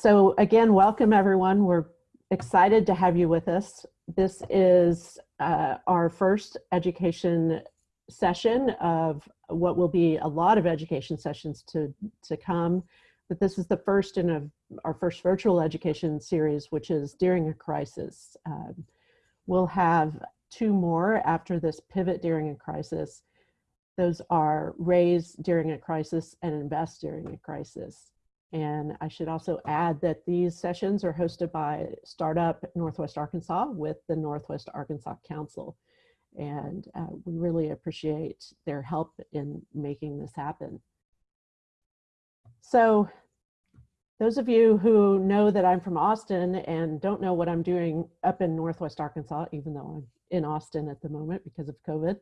So again, welcome everyone. We're excited to have you with us. This is uh, our first education session of what will be a lot of education sessions to, to come. But this is the first in a, our first virtual education series, which is during a crisis. Um, we'll have two more after this pivot during a crisis. Those are raise during a crisis and invest during a crisis. And I should also add that these sessions are hosted by Startup Northwest Arkansas with the Northwest Arkansas Council. And uh, we really appreciate their help in making this happen. So those of you who know that I'm from Austin and don't know what I'm doing up in Northwest Arkansas, even though I'm in Austin at the moment because of COVID,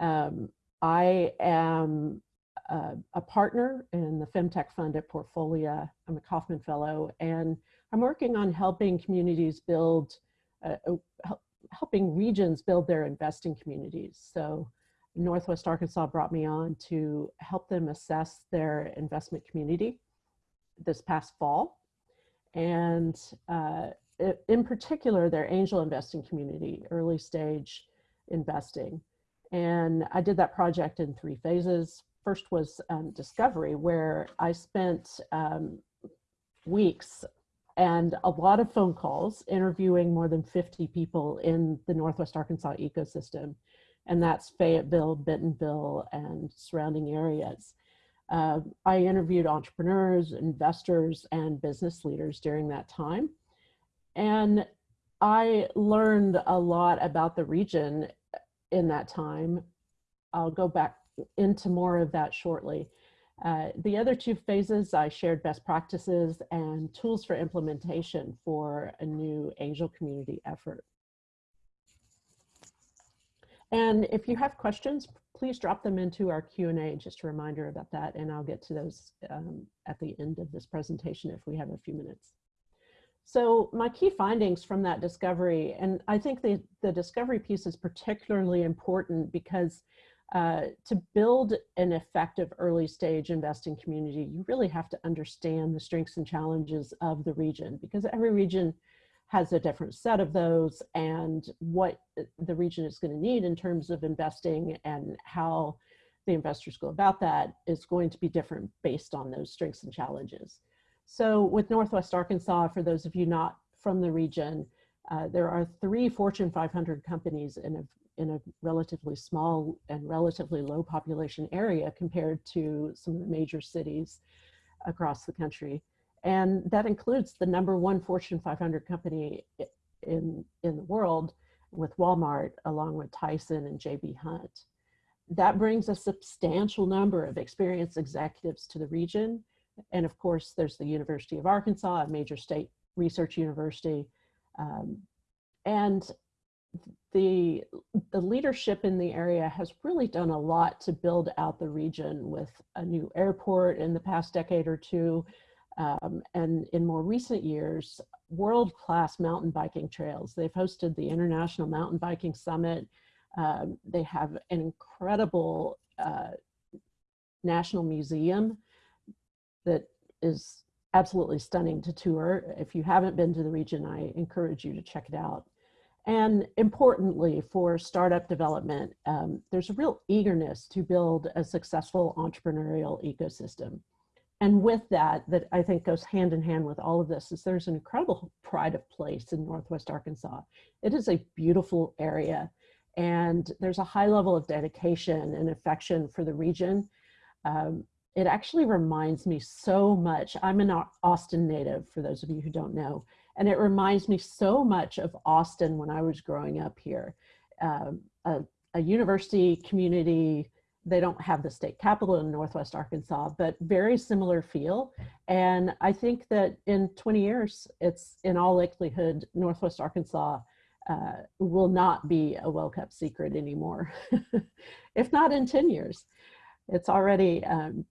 um, I am a, a, partner in the FemTech Fund at Portfolia. I'm a Kauffman Fellow, and I'm working on helping communities build, uh, uh helping regions build their investing communities. So Northwest Arkansas brought me on to help them assess their investment community this past fall. And uh, in particular, their angel investing community, early stage investing. And I did that project in three phases first was um, Discovery, where I spent um, weeks and a lot of phone calls interviewing more than 50 people in the Northwest Arkansas ecosystem. And that's Fayetteville, Bentonville, and surrounding areas. Uh, I interviewed entrepreneurs, investors, and business leaders during that time. And I learned a lot about the region in that time. I'll go back into more of that shortly. Uh, the other two phases, I shared best practices and tools for implementation for a new angel community effort. And if you have questions, please drop them into our Q&A, just a reminder about that, and I'll get to those um, at the end of this presentation if we have a few minutes. So my key findings from that discovery, and I think the, the discovery piece is particularly important because uh, to build an effective early stage investing community, you really have to understand the strengths and challenges of the region because every region has a different set of those and what the region is going to need in terms of investing and how the investors go about that is going to be different based on those strengths and challenges. So with Northwest Arkansas, for those of you not from the region, uh, there are three Fortune 500 companies in a in a relatively small and relatively low population area compared to some of the major cities across the country. And that includes the number one Fortune 500 company in, in the world with Walmart, along with Tyson and JB Hunt. That brings a substantial number of experienced executives to the region. And of course, there's the University of Arkansas, a major state research university. Um, and the, the leadership in the area has really done a lot to build out the region with a new airport in the past decade or two. Um, and in more recent years, world-class mountain biking trails. They've hosted the International Mountain Biking Summit. Um, they have an incredible uh, national museum that is absolutely stunning to tour. If you haven't been to the region, I encourage you to check it out. And importantly for startup development, um, there's a real eagerness to build a successful entrepreneurial ecosystem. And with that, that I think goes hand in hand with all of this is there's an incredible pride of place in Northwest Arkansas. It is a beautiful area and there's a high level of dedication and affection for the region. Um, it actually reminds me so much, I'm an Austin native for those of you who don't know, and it reminds me so much of Austin when I was growing up here. Um, a, a, university community, they don't have the state capital in Northwest Arkansas, but very similar feel. And I think that in 20 years, it's in all likelihood, Northwest Arkansas uh, will not be a well-kept secret anymore, if not in 10 years. It's already um,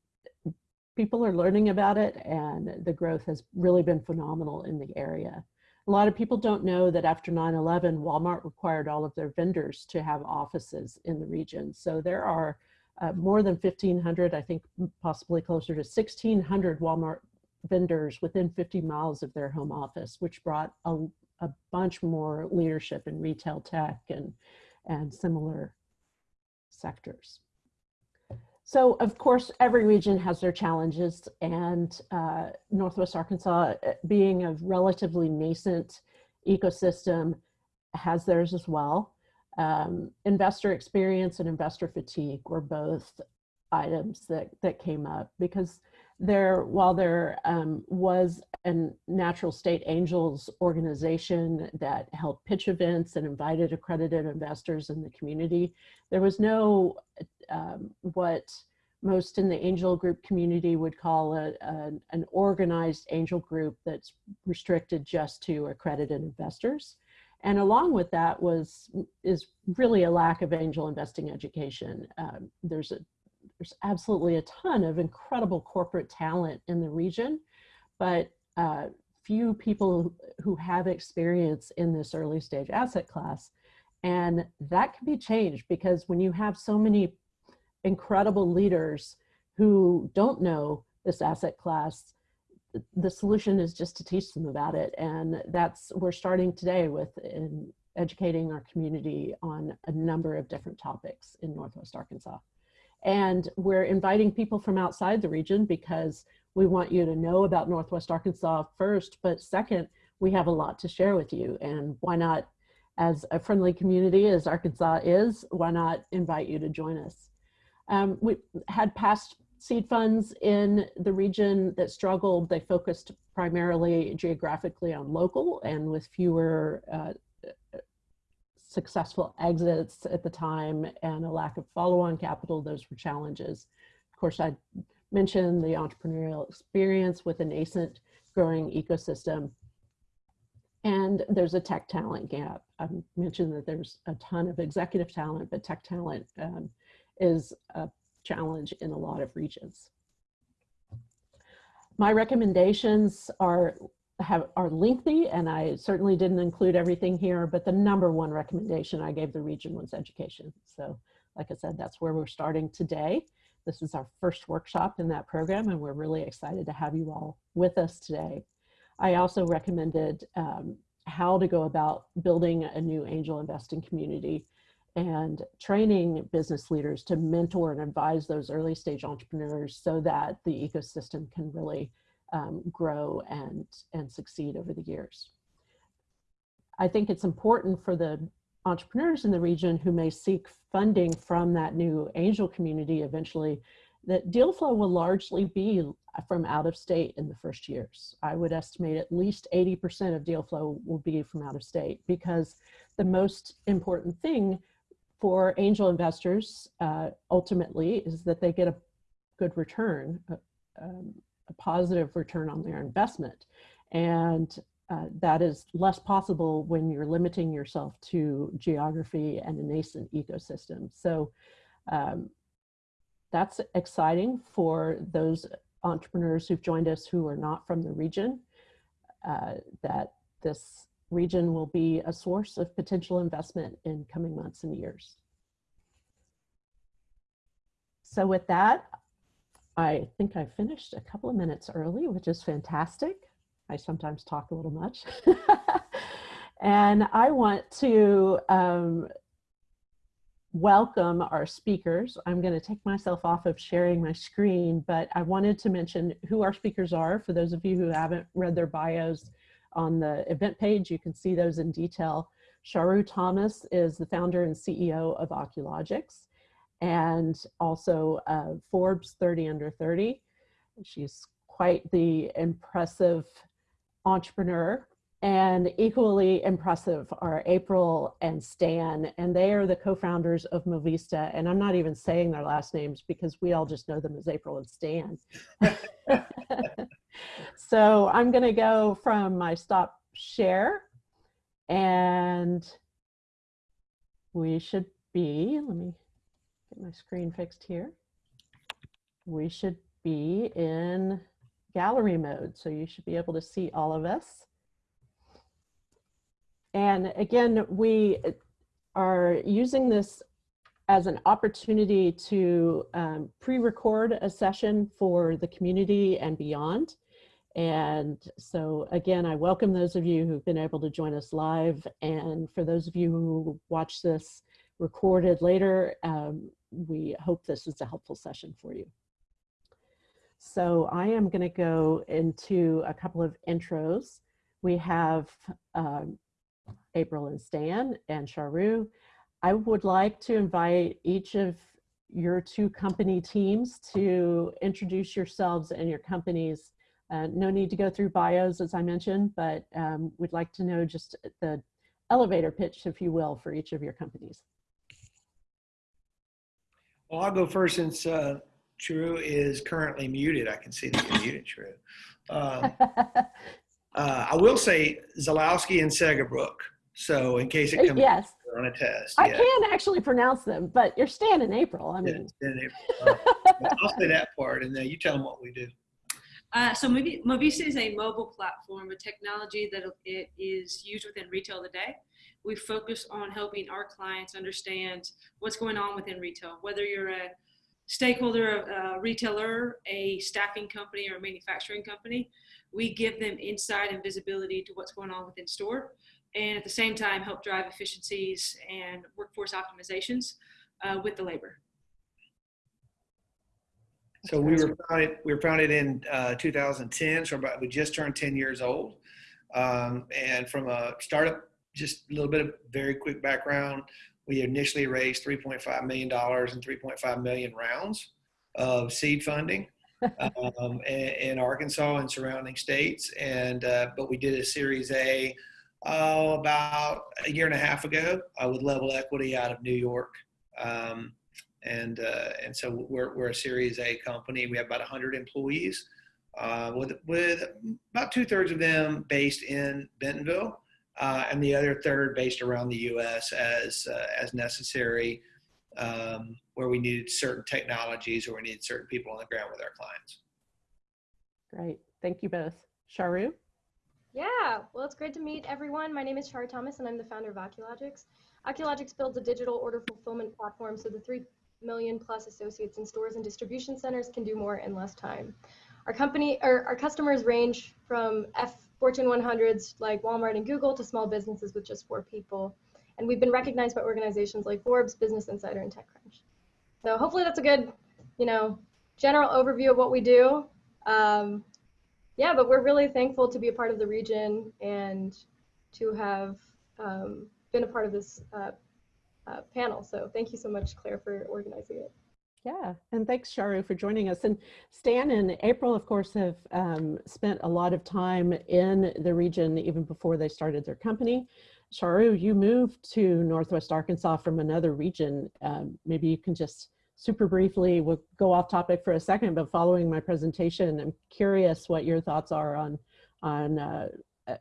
people are learning about it and the growth has really been phenomenal in the area. A lot of people don't know that after 9-11, Walmart required all of their vendors to have offices in the region. So there are uh, more than 1,500, I think possibly closer to 1,600 Walmart vendors within 50 miles of their home office, which brought a, a bunch more leadership in retail tech and, and similar sectors. So of course, every region has their challenges and uh, Northwest Arkansas uh, being a relatively nascent ecosystem has theirs as well. Um, investor experience and investor fatigue were both items that, that came up because there, while there um, was a natural state angels organization that held pitch events and invited accredited investors in the community, there was no um, what most in the angel group community would call a, a, an organized angel group that's restricted just to accredited investors. And along with that was is really a lack of angel investing education. Um, there's a there's absolutely a ton of incredible corporate talent in the region, but uh, few people who have experience in this early stage asset class. And that can be changed because when you have so many incredible leaders who don't know this asset class, the solution is just to teach them about it. And that's, we're starting today with in educating our community on a number of different topics in Northwest Arkansas. And we're inviting people from outside the region because we want you to know about Northwest Arkansas first, but second, we have a lot to share with you. And why not, as a friendly community as Arkansas is, why not invite you to join us? Um, we had past seed funds in the region that struggled. They focused primarily geographically on local and with fewer uh, successful exits at the time and a lack of follow-on capital, those were challenges. Of course, I mentioned the entrepreneurial experience with a nascent growing ecosystem. And there's a tech talent gap. I mentioned that there's a ton of executive talent, but tech talent um, is a challenge in a lot of regions. My recommendations are have are lengthy and I certainly didn't include everything here, but the number one recommendation I gave the region was education. So like I said, that's where we're starting today. This is our first workshop in that program and we're really excited to have you all with us today. I also recommended um, how to go about building a new angel investing community and training business leaders to mentor and advise those early stage entrepreneurs so that the ecosystem can really um, grow and, and succeed over the years. I think it's important for the entrepreneurs in the region who may seek funding from that new angel community eventually that deal flow will largely be from out of state in the first years. I would estimate at least 80% of deal flow will be from out of state because the most important thing for angel investors uh, ultimately is that they get a good return, uh, um, a positive return on their investment. And uh, that is less possible when you're limiting yourself to geography and a nascent ecosystem. So um, that's exciting for those entrepreneurs who've joined us who are not from the region, uh, that this region will be a source of potential investment in coming months and years. So with that, I think I finished a couple of minutes early, which is fantastic. I sometimes talk a little much. and I want to um, welcome our speakers. I'm going to take myself off of sharing my screen, but I wanted to mention who our speakers are. For those of you who haven't read their bios on the event page, you can see those in detail. Charu Thomas is the founder and CEO of Oculogics and also uh, Forbes 30 under 30. She's quite the impressive entrepreneur and equally impressive are April and Stan, and they are the co-founders of Movista. And I'm not even saying their last names because we all just know them as April and Stan. so I'm gonna go from my stop share and we should be, let me get my screen fixed here. We should be in gallery mode, so you should be able to see all of us. And again, we are using this as an opportunity to um, pre-record a session for the community and beyond. And so again, I welcome those of you who've been able to join us live. And for those of you who watch this recorded later, um, we hope this is a helpful session for you. So I am gonna go into a couple of intros. We have um, April and Stan and Charu. I would like to invite each of your two company teams to introduce yourselves and your companies uh, no need to go through bios, as I mentioned, but um, we'd like to know just the elevator pitch, if you will, for each of your companies. Well, I'll go first since uh, Charu is currently muted. I can see that you're muted, Charu. Uh, uh, I will say Zalowski and Segabrook. So in case it comes yes. on a test. I can actually pronounce them, but you're Stan in April. I mean, yeah, in April. I'll say that part and then you tell them what we do. Uh, so Movista is a mobile platform, a technology that it is used within retail today. We focus on helping our clients understand what's going on within retail, whether you're a stakeholder, a retailer, a staffing company, or a manufacturing company. We give them insight and visibility to what's going on within store, and at the same time help drive efficiencies and workforce optimizations uh, with the labor. So we were founded, we were founded in uh, 2010. So about, we just turned 10 years old. Um, and from a startup, just a little bit of very quick background. We initially raised 3.5 million dollars in 3.5 million rounds of seed funding um, in, in, Arkansas and surrounding states. And, uh, but we did a series A uh, about a year and a half ago uh, with level equity out of New York. Um, and uh, and so we're we're a Series A company. We have about 100 employees, uh, with with about two thirds of them based in Bentonville, uh, and the other third based around the U.S. as uh, as necessary, um, where we needed certain technologies or we needed certain people on the ground with our clients. Great, thank you both, Charu. Yeah, well, it's great to meet everyone. My name is Charu Thomas, and I'm the founder of Oculogics. Oculogics builds a digital order fulfillment platform so the three million plus associates in stores and distribution centers can do more in less time. Our company or our customers range from F Fortune 100s like Walmart and Google to small businesses with just four people. And we've been recognized by organizations like Forbes, Business Insider, and TechCrunch. So hopefully that's a good, you know, general overview of what we do. Um, yeah, but we're really thankful to be a part of the region and to have um, been a part of this uh, uh, panel. So thank you so much, Claire, for organizing it. Yeah, and thanks, Charu, for joining us. And Stan and April, of course, have um, spent a lot of time in the region even before they started their company. Charu, you moved to Northwest Arkansas from another region. Um, maybe you can just super briefly, we'll go off topic for a second, but following my presentation, I'm curious what your thoughts are on, on uh,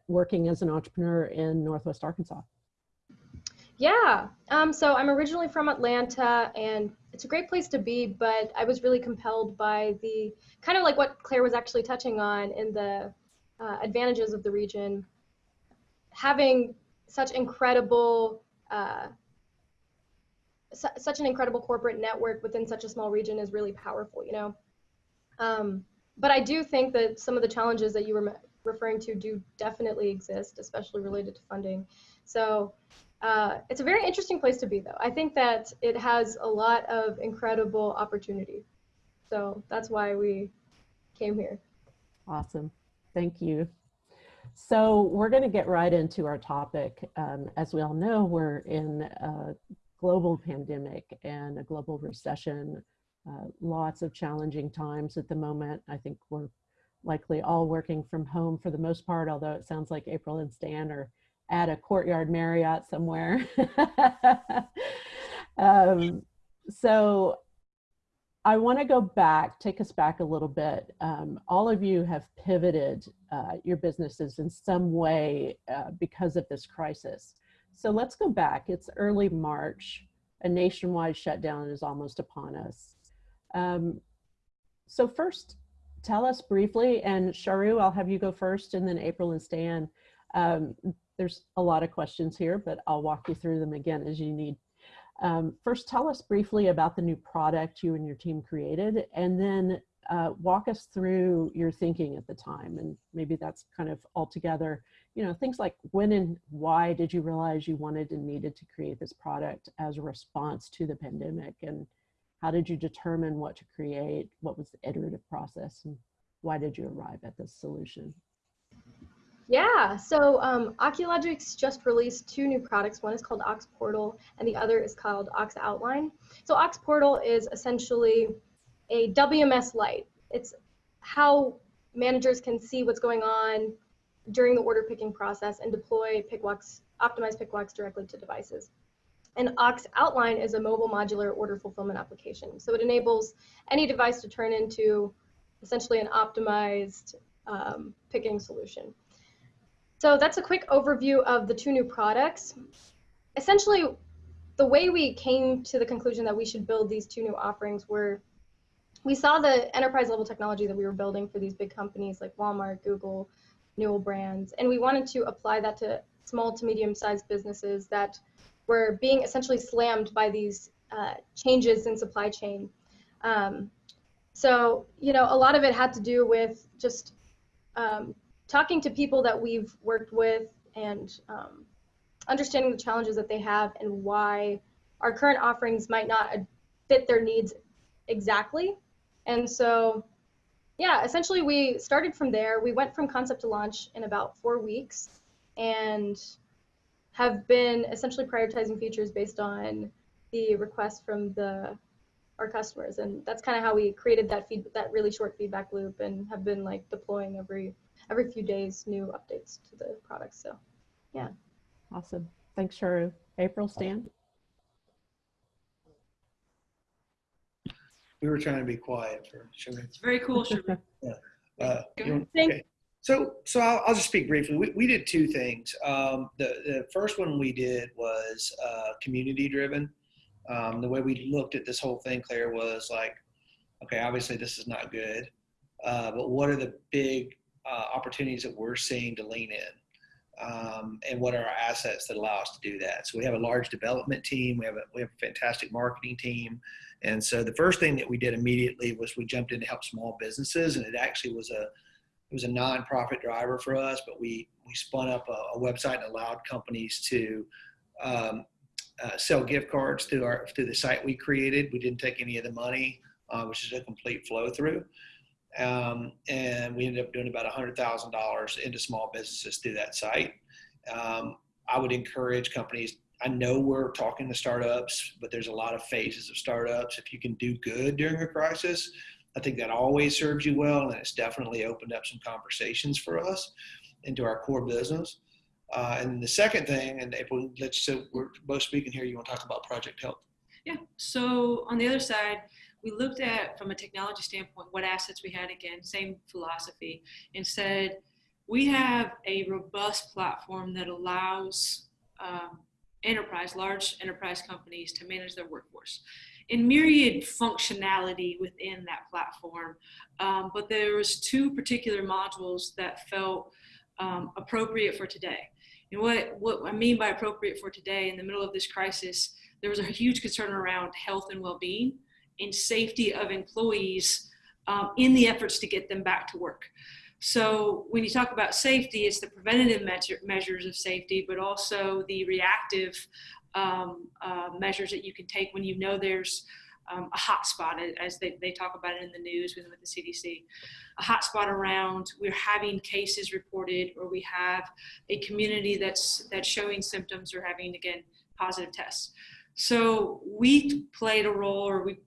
working as an entrepreneur in Northwest Arkansas. Yeah. Um, so I'm originally from Atlanta and it's a great place to be, but I was really compelled by the kind of like what Claire was actually touching on in the uh, advantages of the region. Having such incredible, uh, su such an incredible corporate network within such a small region is really powerful, you know? Um, but I do think that some of the challenges that you were referring to do definitely exist, especially related to funding. So uh, it's a very interesting place to be, though. I think that it has a lot of incredible opportunity. So that's why we came here. Awesome. Thank you. So we're going to get right into our topic. Um, as we all know, we're in a global pandemic and a global recession. Uh, lots of challenging times at the moment. I think we're likely all working from home for the most part, although it sounds like April and Stan are at a courtyard Marriott somewhere. um, so I want to go back, take us back a little bit. Um, all of you have pivoted uh, your businesses in some way uh, because of this crisis. So let's go back. It's early March. A nationwide shutdown is almost upon us. Um, so first, tell us briefly, and Charu, I'll have you go first, and then April and Stan. Um, there's a lot of questions here, but I'll walk you through them again as you need. Um, first, tell us briefly about the new product you and your team created, and then uh, walk us through your thinking at the time, and maybe that's kind of altogether, you know, things like when and why did you realize you wanted and needed to create this product as a response to the pandemic, and how did you determine what to create? What was the iterative process, and why did you arrive at this solution? Yeah, so um, Oculogics just released two new products. One is called Ox Portal, and the other is called Ox Outline. So Ox Portal is essentially a WMS light. It's how managers can see what's going on during the order picking process and deploy PickWalks, optimize PickWalks directly to devices. And Ox Outline is a mobile modular order fulfillment application. So it enables any device to turn into essentially an optimized um, picking solution. So that's a quick overview of the two new products. Essentially, the way we came to the conclusion that we should build these two new offerings were we saw the enterprise level technology that we were building for these big companies like Walmart, Google, Newell Brands, and we wanted to apply that to small to medium sized businesses that were being essentially slammed by these uh, changes in supply chain. Um, so, you know, a lot of it had to do with just um, talking to people that we've worked with and um, understanding the challenges that they have and why our current offerings might not fit their needs exactly. And so, yeah, essentially we started from there. We went from concept to launch in about four weeks and have been essentially prioritizing features based on the requests from the our customers and that's kind of how we created that feed that really short feedback loop and have been like deploying every every few days new updates to the product. So yeah. Awesome. Thanks, Charu. April, Stan? We were trying to be quiet for sure. It's very cool. Sherman. Uh, Go you ahead. okay. So, so I'll, I'll just speak briefly. We, we did two things. Um, the, the first one we did was uh, community driven. Um, the way we looked at this whole thing, Claire, was like, okay, obviously this is not good, uh, but what are the big uh, opportunities that we're seeing to lean in? Um, and what are our assets that allow us to do that? So we have a large development team. We have a, we have a fantastic marketing team. And so the first thing that we did immediately was we jumped in to help small businesses, and it actually was a it was a nonprofit driver for us, but we we spun up a, a website and allowed companies to um, uh, sell gift cards through our through the site we created. We didn't take any of the money, uh, which is a complete flow through. Um, and we ended up doing about $100,000 into small businesses through that site. Um, I would encourage companies. I know we're talking to startups, but there's a lot of phases of startups. If you can do good during a crisis, I think that always serves you well, and it's definitely opened up some conversations for us into our core business. Uh, and the second thing, and April, let's so we're both speaking here. You want to talk about Project Help? Yeah. So on the other side, we looked at from a technology standpoint what assets we had again same philosophy and said we have a robust platform that allows um, enterprise large enterprise companies to manage their workforce. In myriad functionality within that platform um, but there was two particular modules that felt um, appropriate for today. And what, what i mean by appropriate for today in the middle of this crisis there was a huge concern around health and well-being and safety of employees um, in the efforts to get them back to work. So when you talk about safety, it's the preventative measure, measures of safety, but also the reactive um, uh, measures that you can take when you know there's um, a hotspot, as they, they talk about it in the news with, with the CDC. A hotspot around we're having cases reported, or we have a community that's that's showing symptoms or having again positive tests. So we played a role, or we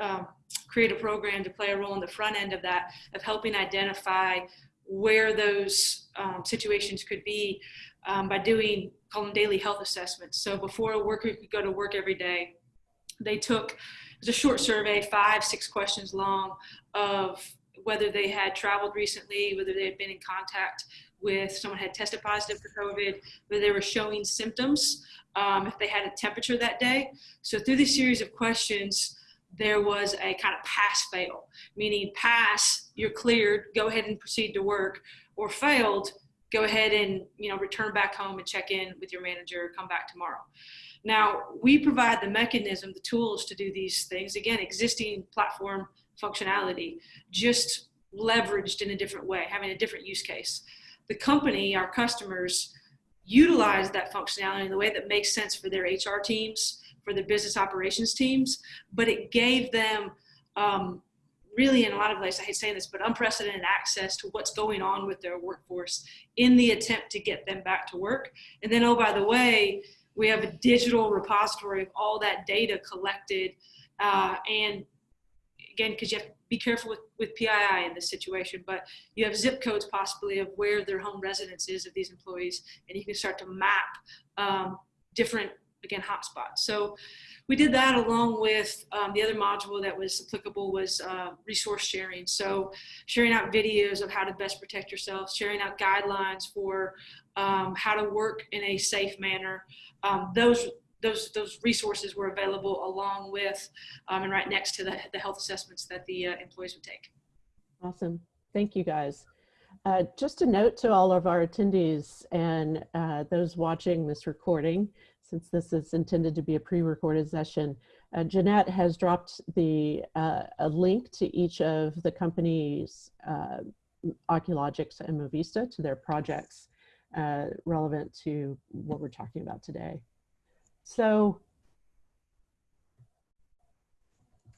um, create a program to play a role in the front end of that, of helping identify where those um, situations could be um, by doing, call them daily health assessments. So before a worker could go to work every day, they took, it was a short survey, five, six questions long, of whether they had traveled recently, whether they had been in contact with someone had tested positive for COVID, whether they were showing symptoms, um, if they had a temperature that day. So through this series of questions, there was a kind of pass fail, meaning pass, you're cleared, go ahead and proceed to work, or failed, go ahead and you know return back home and check in with your manager, come back tomorrow. Now we provide the mechanism, the tools to do these things. Again, existing platform functionality, just leveraged in a different way, having a different use case. The company, our customers, utilize that functionality in the way that makes sense for their HR teams, for their business operations teams, but it gave them um, really in a lot of ways, I hate saying this, but unprecedented access to what's going on with their workforce in the attempt to get them back to work. And then, oh, by the way, we have a digital repository of all that data collected. Uh, and again, because you have to be careful with, with PII in this situation, but you have zip codes possibly of where their home residence is of these employees, and you can start to map um, different, again, hotspots. So we did that along with um, the other module that was applicable was uh, resource sharing. So sharing out videos of how to best protect yourself, sharing out guidelines for um, how to work in a safe manner. Um, those those those resources were available along with um, and right next to the, the health assessments that the uh, employees would take. Awesome. Thank you guys. Uh, just a note to all of our attendees and uh, those watching this recording since this is intended to be a pre-recorded session. Uh, Jeanette has dropped the uh, a link to each of the companies, uh, Oculogics and Movista to their projects uh, relevant to what we're talking about today. So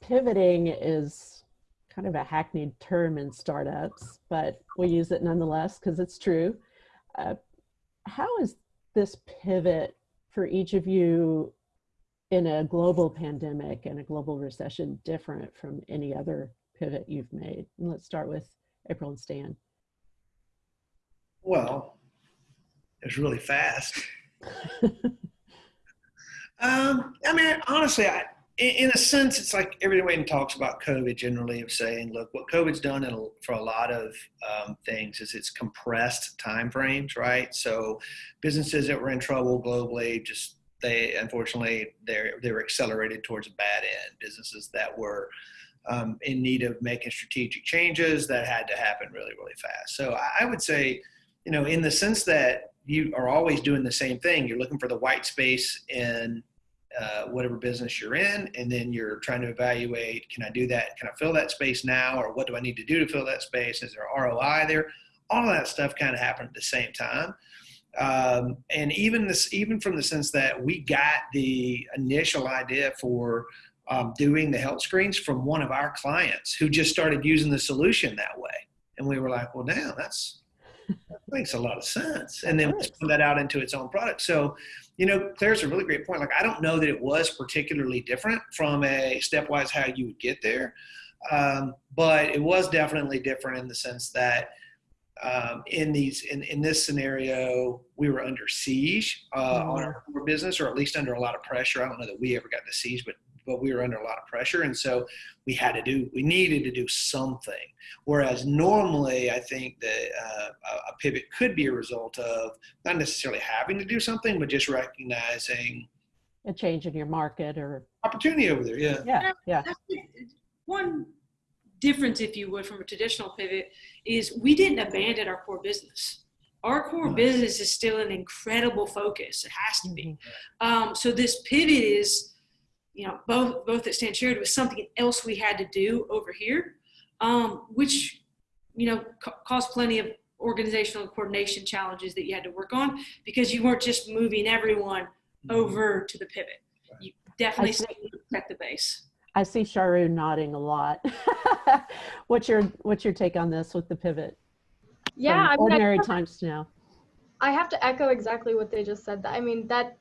pivoting is kind of a hackneyed term in startups, but we use it nonetheless because it's true. Uh, how is this pivot for each of you in a global pandemic and a global recession different from any other pivot you've made? And let's start with April and Stan. Well, it's really fast. um, I mean, honestly, I, in, a sense, it's like everyone talks about COVID generally of saying, look, what COVID's done in, for a lot of um, things is it's compressed time frames, right? So businesses that were in trouble globally just they unfortunately they they were accelerated towards a bad end. Businesses that were um, in need of making strategic changes that had to happen really really fast. So I would say, you know, in the sense that you are always doing the same thing, you're looking for the white space in uh, whatever business you're in, and then you're trying to evaluate: Can I do that? Can I fill that space now, or what do I need to do to fill that space? Is there ROI there? All that stuff kind of happened at the same time. Um, and even this, even from the sense that we got the initial idea for um, doing the health screens from one of our clients who just started using the solution that way, and we were like, "Well, damn, that's that makes a lot of sense." And then we spun that out into its own product. So you know, Claire's a really great point. Like, I don't know that it was particularly different from a stepwise how you would get there, um, but it was definitely different in the sense that um, in these in, in this scenario we were under siege uh, mm-hmm. on our business, or at least under a lot of pressure. I don't know that we ever got the siege, but but we were under a lot of pressure, and so we had to do we needed to do something. Whereas normally, I think that uh, a pivot could be a result of not necessarily having to do something, but just recognizing a change in your market or opportunity over there. Yeah, yeah, yeah. One difference, if you would, from a traditional pivot is we didn't abandon our core business. Our core business is still an incredible focus. It has to be. Mm-hmm. Um, so this pivot is you know, both both that Stan shared was something else we had to do over here, um, which you know ca- caused plenty of organizational coordination challenges that you had to work on because you weren't just moving everyone mm-hmm. over to the pivot. You definitely still protect the base. I see Charu nodding a lot. what's your what's your take on this with the pivot? Yeah, I mean, ordinary I times to now. I have to echo exactly what they just said. I mean that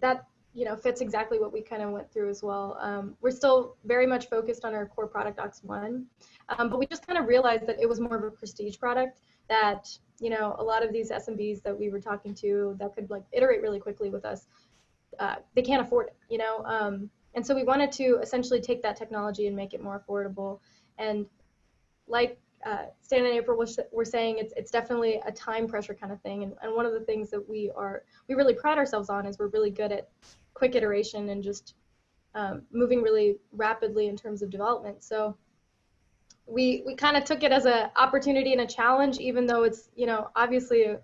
that you know fits exactly what we kind of went through as well. Um, we're still very much focused on our core product Ox One, um, but we just kind of realized that it was more of a prestige product that you know a lot of these SMBs that we were talking to that could like iterate really quickly with us, uh, they can't afford it, you know. Um, and so we wanted to essentially take that technology and make it more affordable. And like uh, Stan and April were saying, it's it's definitely a time pressure kind of thing. And, and one of the things that we are we really pride ourselves on is we're really good at quick iteration and just um, moving really rapidly in terms of development. So we we kind of took it as an opportunity and a challenge, even though it's you know obviously a,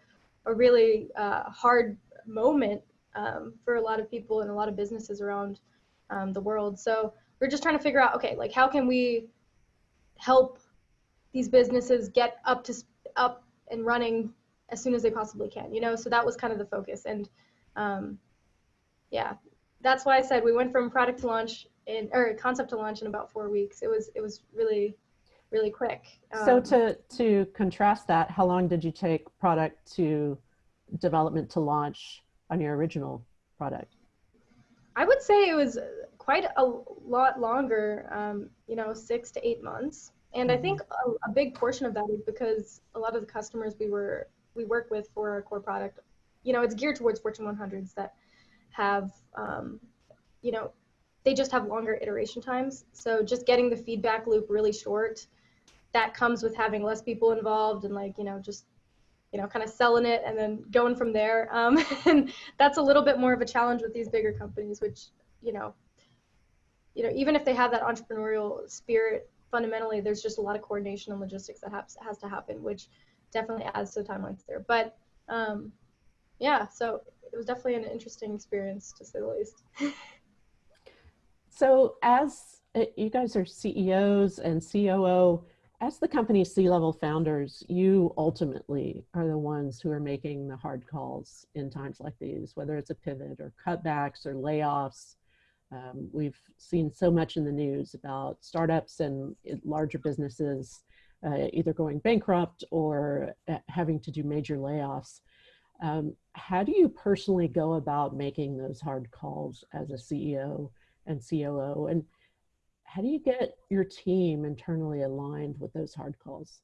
a really uh, hard moment um, for a lot of people and a lot of businesses around um, the world. So we're just trying to figure out, okay, like how can we help these businesses get up to up and running as soon as they possibly can. You know, so that was kind of the focus. And um, yeah, that's why I said we went from product to launch in or concept to launch in about four weeks. It was it was really really quick. So Um, to, to contrast that, how long did you take product to development to launch on your original product? I would say it was quite a lot longer, um, you know, six to eight months. And I think a, a big portion of that is because a lot of the customers we were we work with for our core product, you know, it's geared towards Fortune 100s that have, um, you know, they just have longer iteration times. So just getting the feedback loop really short, that comes with having less people involved and like you know just you know kind of selling it and then going from there. Um, and that's a little bit more of a challenge with these bigger companies, which you know, you know, even if they have that entrepreneurial spirit, fundamentally there's just a lot of coordination and logistics that has has to happen, which definitely adds to the timelines there. But um, yeah, so it was definitely an interesting experience to say the least. So as uh, you guys are CEOs and COO, as the company's C-level founders, you ultimately are the ones who are making the hard calls in times like these, whether it's a pivot or cutbacks or layoffs. Um, we've seen so much in the news about startups and larger businesses uh, either going bankrupt or uh, having to do major layoffs. Um, how do you personally go about making those hard calls as a CEO and COO? And how do you get your team internally aligned with those hard calls?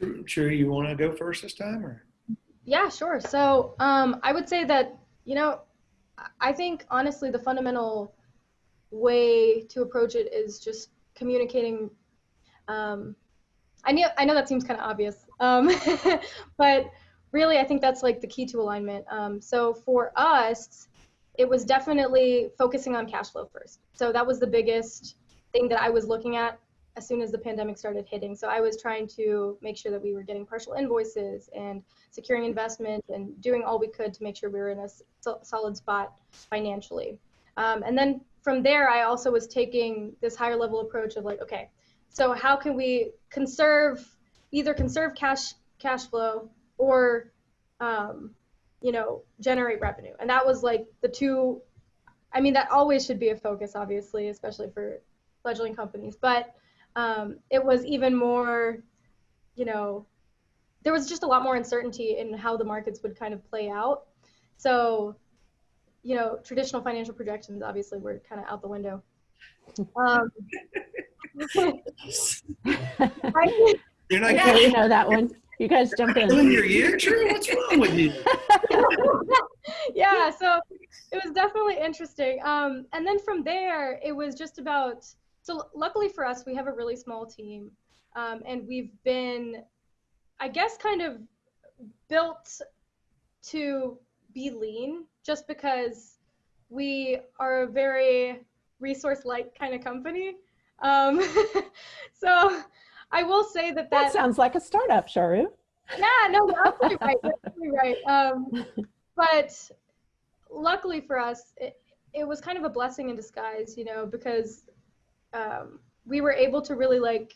Charu, Charu, you want to go first this time, or Yeah, sure. So um, I would say that, you know, I think honestly the fundamental way to approach it is just communicating. Um, I know, I know that seems kind of obvious, um, but really I think that's like the key to alignment. Um, so for us, it was definitely focusing on cash flow first. So that was the biggest thing that I was looking at as soon as the pandemic started hitting. So I was trying to make sure that we were getting partial invoices and securing investment and doing all we could to make sure we were in a so- solid spot financially. Um, and then from there, I also was taking this higher level approach of like, okay, so how can we conserve, either conserve cash cash flow or, um, you know, generate revenue. And that was like the two. I mean, that always should be a focus, obviously, especially for fledgling companies. But um, it was even more, you know, there was just a lot more uncertainty in how the markets would kind of play out. So, you know, traditional financial projections obviously were kind of out the window. Um, I, you're not Okay, we know that one. You guys jump killing in. your year, Charu? What's wrong with you? yeah, so it was definitely interesting. Um, and then from there, it was just about. So luckily for us, we have a really small team, um, and we've been, I guess, kind of built to be lean, just because we are a very resource-light kind of company. Um, so I will say that That that sounds like a startup, Charu. yeah, no, you're absolutely right. You're absolutely right. Um, but luckily for us, it, it was kind of a blessing in disguise, you know, because um, we were able to really like,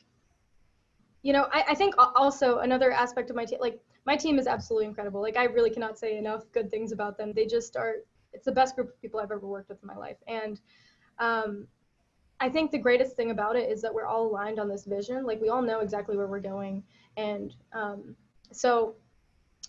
you know, I, I think also another aspect of my team, like my team is absolutely incredible. Like I really cannot say enough good things about them. They just are. It's the best group of people I've ever worked with in my life, and um, I think the greatest thing about it is that we're all aligned on this vision. Like we all know exactly where we're going, and um, so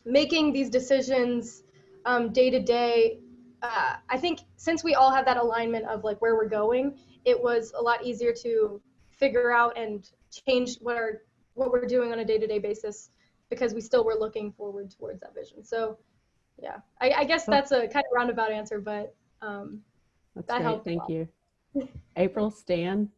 making these decisions um, day to day uh, i think since we all have that alignment of like where we're going it was a lot easier to figure out and change what our what we're doing on a day to day basis because we still were looking forward towards that vision so yeah i, I guess that's a kind of roundabout answer but um, That's That great. helped Thank you. April, Stan,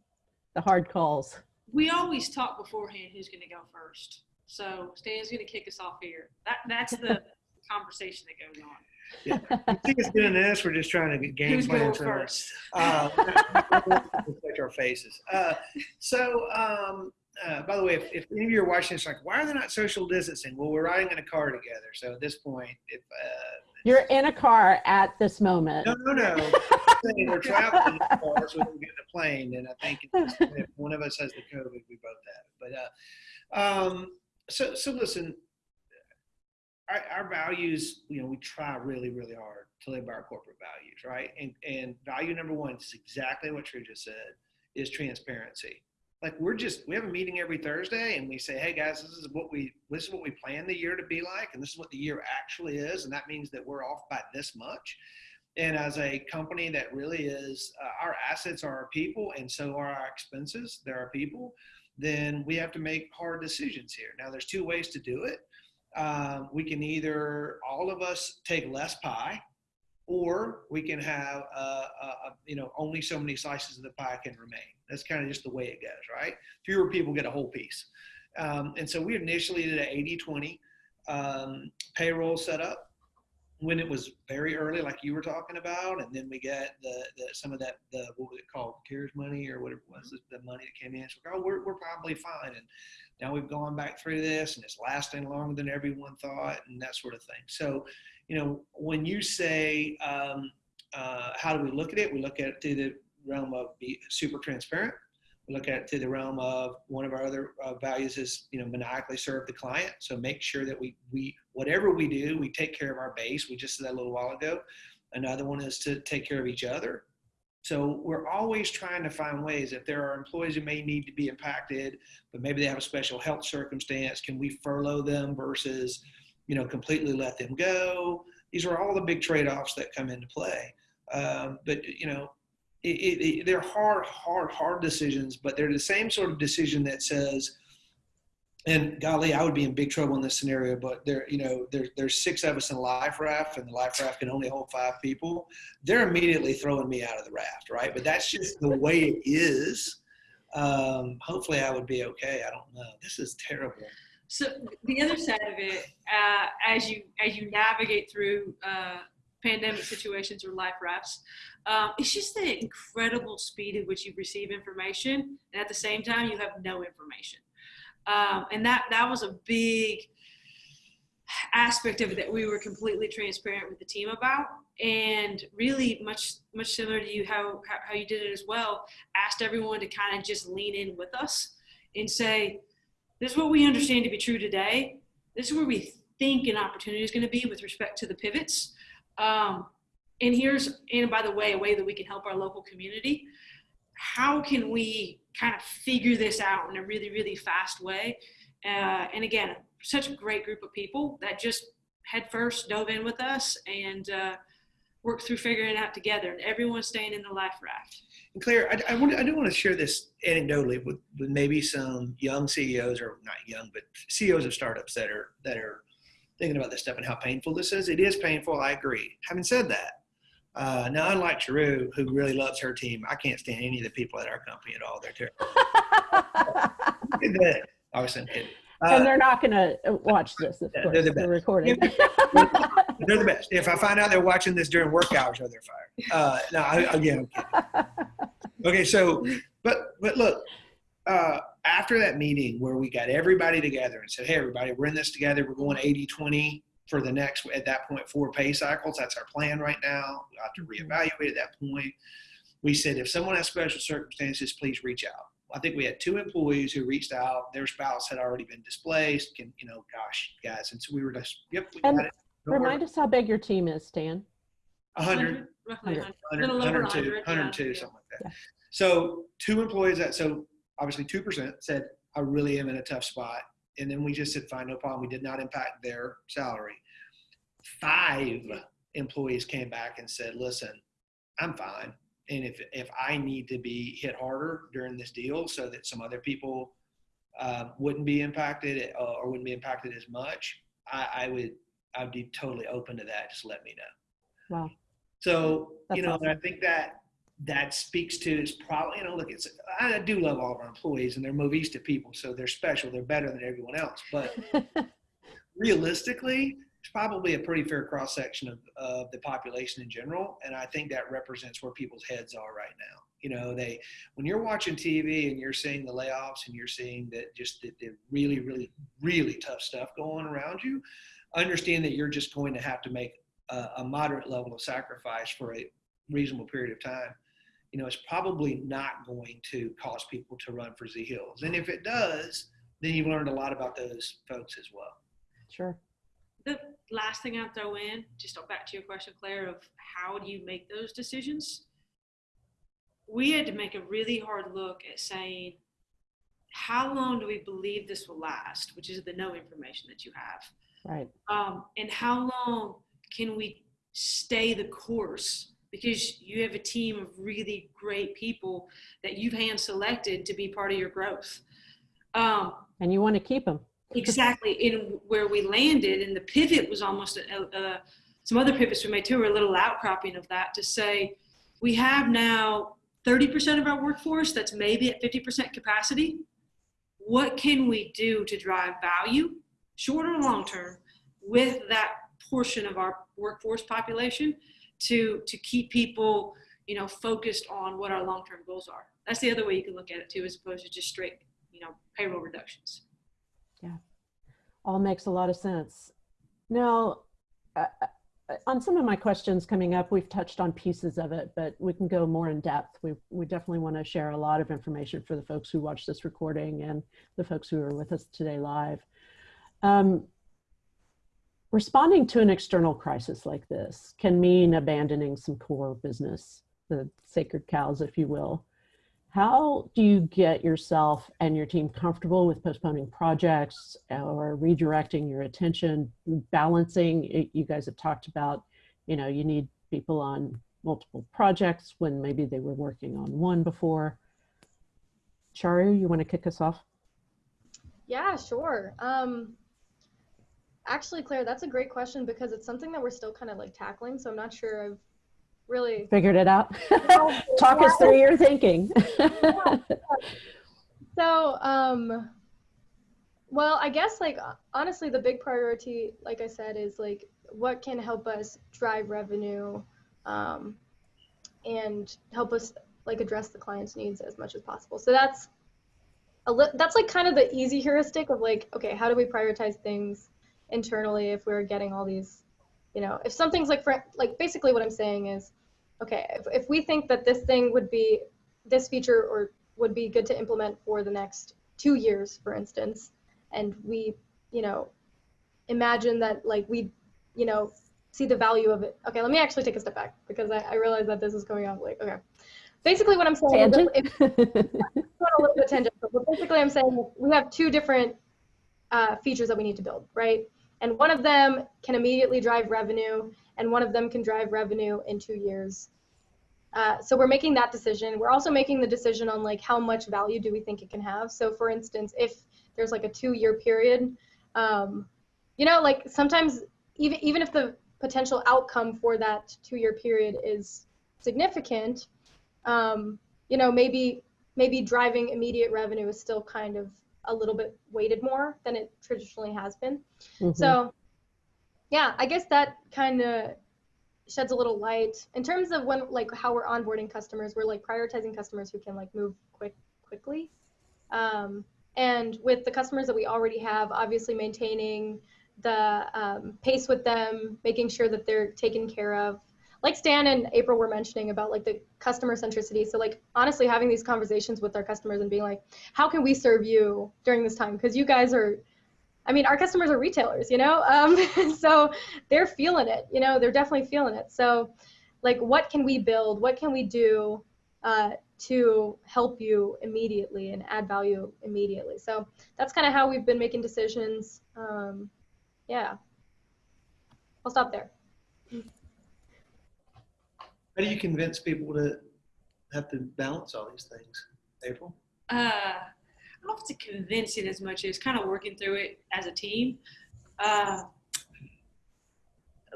the hard calls. We always talk beforehand who's going to go first. So Stan's going to kick us off here. That that's the conversation that goes on. You think it's doing this? We're just trying to get game Who's plan going for first? Uh, protect our faces. Uh, so, um, uh, by the way, if, if any of you are watching this, like, why are they not social distancing? Well, we're riding in a car together. So at this point, if uh, You're in a car at this moment. No, no, no. We're traveling in the car, so we don't get in a plane, and I think if if one of us has the COVID, we both have it. But uh, um, so so listen, our, our values, you know, we try really really hard to live by our corporate values, right? And and value number one is exactly what Drew just said, is transparency. Like we're just we have a meeting every Thursday, and we say, hey guys, this is what we this is what we plan the year to be like, and this is what the year actually is, and that means that we're off by this much and as a company that really is uh, our assets are our people and so are our expenses they're our people then we have to make hard decisions here now there's two ways to do it um, we can either all of us take less pie or we can have uh, uh, uh, you know only so many slices of the pie can remain. That's kind of just the way it goes right? Fewer people get a whole piece. Um, and so we initially did an 80-20 um, payroll setup when it was very early, like you were talking about, and then we got the, the some of that the what was it called, CARES money or whatever it was, the money that came in. So oh, we're we're probably fine, and now we've gone back through this, and it's lasting longer than everyone thought, and that sort of thing. So, you know, when you say um, uh, how do we look at it, we look at it through the realm of be super transparent. Look at through the realm of one of our other uh, values is you know maniacally serve the client. So make sure that we we whatever we do, we take care of our base. We just said that a little while ago. Another one is to take care of each other. So we're always trying to find ways. If there are employees who may need to be impacted, but maybe they have a special health circumstance, can we furlough them versus, you know, completely let them go? These are all the big trade-offs that come into play. Um, but you know, it, it, they're hard, hard, hard decisions, but they're the same sort of decision that says, and golly, I would be in big trouble in this scenario. But there, you know, there, there's six of us in a life raft, and the life raft can only hold five people. They're immediately throwing me out of the raft, right? But that's just the way it is. Um, hopefully, I would be okay. I don't know. This is terrible. So the other side of it, uh, as you as you navigate through uh, pandemic situations or life rafts, um, it's just the incredible speed at which you receive information, and at the same time, you have no information. Um, and that that was a big aspect of it that we were completely transparent with the team about and really much much similar to you how, how, you did it as well asked everyone to kind of just lean in with us and say this is what we understand to be true today this is where we think an opportunity is going to be with respect to the pivots um, and here's and by the way a way that we can help our local community how can we kind of figure this out in a really, really fast way? Uh, and again, such a great group of people that just head first dove in with us and uh, worked through figuring it out together. And everyone's staying in the life raft. And Claire, I, I, want, I do want to share this anecdotally with, with maybe some young CEOs, or not young, but CEOs of startups that are that are thinking about this stuff and how painful this is. It is painful. I agree. Having said that, uh, now, unlike Charu, who really loves her team, I can't stand any of the people at our company at all. They're terrible. I was kidding. Uh, and they're not going to watch this, of course. They're the best. recording. they're the best. If I find out they're watching this during work hours, oh, they're fired. Uh, no, I, again, okay. So, but but look, uh, after that meeting where we got everybody together and said, "Hey, everybody, we're in this together. We're going 80-20 for the next at that point four pay cycles. That's our plan right now. We have to Mm-hmm. reevaluate at that point. We said if someone has special circumstances, please reach out. I think we had two employees who reached out. Their spouse had already been displaced. Can you know, gosh, guys, and so we were just yep, we And got it. Don't Remind us how big your team is, Stan. A hundred, roughly 100. 100, Little over 102, 100, 102, yeah. something like that. Yeah. So two employees that so obviously two percent said I really am in a tough spot, and then we just said fine, no problem. We did not impact their salary. Five employees came back and said, listen, I'm fine, and if if I need to be hit harder during this deal so that some other people uh, wouldn't be impacted uh, or wouldn't be impacted as much, I, I would I'd be totally open to that. Just let me know. Wow. So That's you know, awesome. I think that that speaks to it's probably you know look it's I do love all of our employees and they're Movista people, so they're special. They're better than everyone else. But realistically, it's probably a pretty fair cross section of, of the population in general, and I think that represents where people's heads are right now. You know, they when you're watching TV and you're seeing the layoffs and you're seeing that just the, the really, really, really tough stuff going around you, understand that you're just going to have to make a, a moderate level of sacrifice for a reasonable period of time, you know, it's probably not going to cause people to run for Z Hills. And if it does, then you've learned a lot about those folks as well. Sure. The last thing I'll throw in, just back to your question, Claire, of how do you make those decisions? We had to make a really hard look at saying, how long do we believe this will last, which is the no information that you have. Right. Um, and how long can we stay the course? Because you have a team of really great people that you've hand selected to be part of your growth. Um, And you want to keep them. exactly in where we landed and the pivot was almost a, a, some other pivots we made too were a little outcropping of that to say we have now 30% of our workforce that's maybe at 50% capacity what can we do to drive value short or long term with that portion of our workforce population to to keep people you know focused on what our long-term goals are that's the other way you can look at it too as opposed to just straight you know payroll reductions Yeah. All makes a lot of sense. Now, uh, uh, on some of my questions coming up, we've touched on pieces of it, but we can go more in depth. We, we definitely want to share a lot of information for the folks who watch this recording and the folks who are with us today live. Um, responding to an external crisis like this can mean abandoning some core business, the sacred cows, if you will. How do you get yourself and your team comfortable with postponing projects or redirecting your attention, balancing? You guys have talked about, you know, you need people on multiple projects when maybe they were working on one before. Charu, you want to kick us off? Yeah, sure. Um, actually, Claire, that's a great question because it's something that we're still kind of like tackling. So I'm not sure I've really. Figured it out? Talk us through your thinking. So, um, well, I guess like honestly, the big priority, like I said, is like what can help us drive revenue, um, and help us like address the client's needs as much as possible. So that's a li- that's like kind of the easy heuristic of like, okay, how do we prioritize things internally if we're getting all these, you know, if something's like for like basically what I'm saying is, okay, if, if we think that this thing would be this feature or would be good to implement for the next two years, for instance, and we, you know, imagine that like we, you know, see the value of it. Okay, let me actually take a step back because I, I realize that this is going on like okay. Basically, what I'm saying is if, a little bit tangential, but basically I'm saying we have two different uh, features that we need to build, right? And one of them can immediately drive revenue, and one of them can drive revenue in two years. Uh, so we're making that decision. We're also making the decision on like how much value do we think it can have. So for instance, if there's like a two-year period, um, you know, like sometimes even even if the potential outcome for that two-year period is significant, um, you know, maybe maybe driving immediate revenue is still kind of a little bit weighted more than it traditionally has been. Mhm. So, yeah, I guess that kind of sheds a little light in terms of when like how we're onboarding customers. We're like prioritizing customers who can like move quick quickly, um, and with the customers that we already have, obviously maintaining the um, pace with them, making sure that they're taken care of. Like Stan and April were mentioning about like the customer centricity. So like honestly having these conversations with our customers and being like, how can we serve you during this time? Because you guys are I mean, our customers are retailers, you know, um, so they're feeling it. You know, they're definitely feeling it. So, like, what can we build? What can we do uh, to help you immediately and add value immediately? So that's kind of how we've been making decisions. Um, yeah, I'll stop there. How do you convince people to have to balance all these things, April? uh, I don't have to convince it as much as kind of working through it as a team. Uh,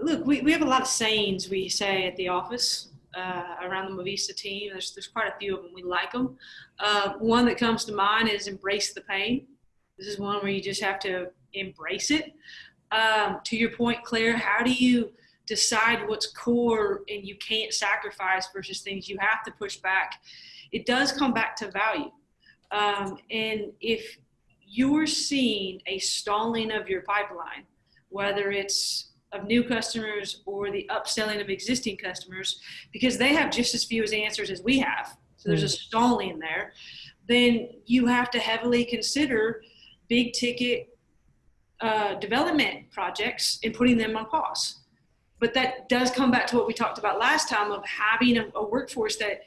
look, we, we have a lot of sayings we say at the office uh, around the Movista team. There's, there's quite a few of them. We like them. Uh, one that comes to mind is embrace the pain. This is one where you just have to embrace it. Um, to your point, Claire, how do you decide what's core and you can't sacrifice versus things you have to push back? It does come back to value. Um, and if you're seeing a stalling of your pipeline, whether it's of new customers or the upselling of existing customers because they have just as few as answers as we have. So there's a stalling there. Then you have to heavily consider big ticket uh, development projects and putting them on pause. But that does come back to what we talked about last time of having a, a workforce that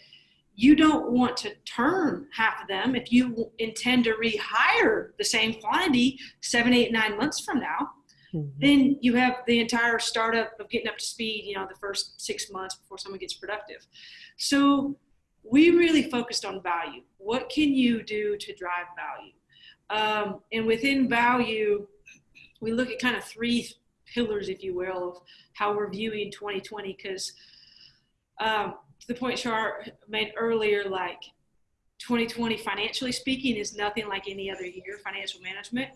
you don't want to turn half of them if you intend to rehire the same quantity seven, eight, nine months from now. Mhm. Then you have the entire startup of getting up to speed, you know, the first six months before someone gets productive. So we really focused on value. What can you do to drive value? Um, and within value, we look at kind of three pillars, if you will, of how we're viewing 2020. Because um, to the point Char made earlier, like 2020, financially speaking, is nothing like any other year, financial management.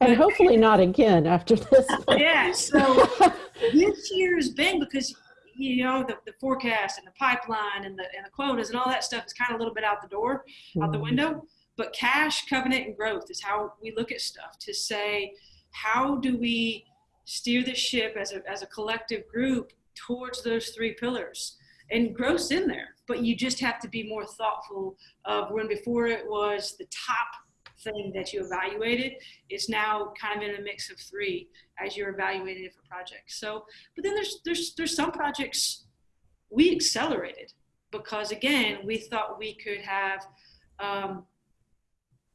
And hopefully not again after this. Yeah, so this year has been because you know the, the forecast and the pipeline and the and the quotas and all that stuff is kind of a little bit out the door, out the Mhm. window. But cash, covenant, and growth is how we look at stuff to say, how do we steer the ship as a as a collective group towards those three pillars? And growth's in there, but you just have to be more thoughtful of when before it was the top thing that you evaluated, it's now kind of in a mix of three as you're evaluating different projects. So, but then there's there's there's some projects we accelerated because again we thought we could have um,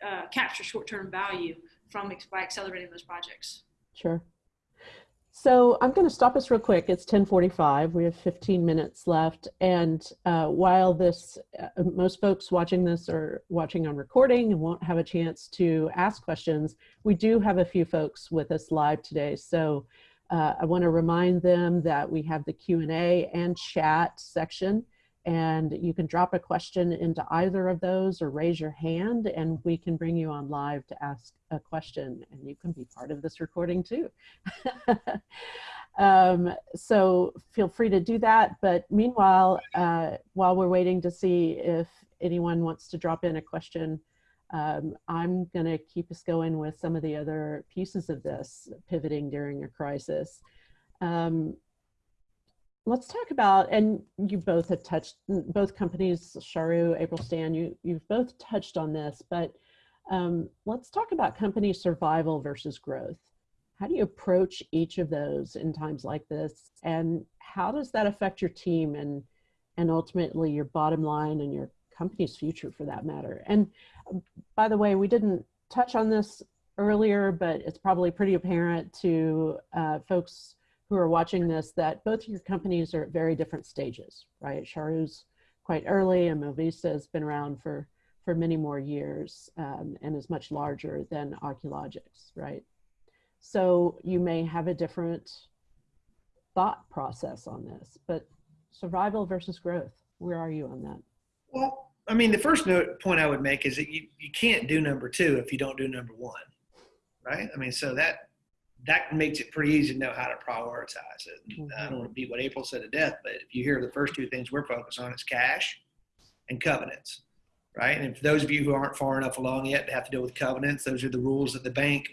uh, capture short-term value from by accelerating those projects. Sure. So I'm going to stop us real quick. It's 1045. We have 15 minutes left. And uh, while this, uh, most folks watching this are watching on recording and won't have a chance to ask questions, we do have a few folks with us live today. So uh, I want to remind them that we have the Q&A and chat section and you can drop a question into either of those or raise your hand and we can bring you on live to ask a question and you can be part of this recording too. um, so feel free to do that. But meanwhile, uh, while we're waiting to see if anyone wants to drop in a question, um, I'm going to keep us going with some of the other pieces of this, pivoting during a crisis. Um, let's talk about, and you both have touched, both companies, Charu, April Stan, you, you've both touched on this, but um, let's talk about company survival versus growth. How do you approach each of those in times like this? And how does that affect your team and, and ultimately your bottom line and your company's future for that matter? And um, by the way, we didn't touch on this earlier, but it's probably pretty apparent to uh, folks who are watching this that both your companies are at very different stages, right? Charu's quite early and Movista has been around for, for many more years um, and is much larger than Archaeologics, right? So you may have a different thought process on this, but survival versus growth, where are you on that? Well, I mean, the first note, point I would make is that you, you can't do number two if you don't do number one, right? I mean, so that that makes it pretty easy to know how to prioritize it. Mhm. I don't want to beat what April said to death, but if you hear the first two things we're focused on, it's cash and covenants, right? And for those of you who aren't far enough along yet to have to deal with covenants, those are the rules that the bank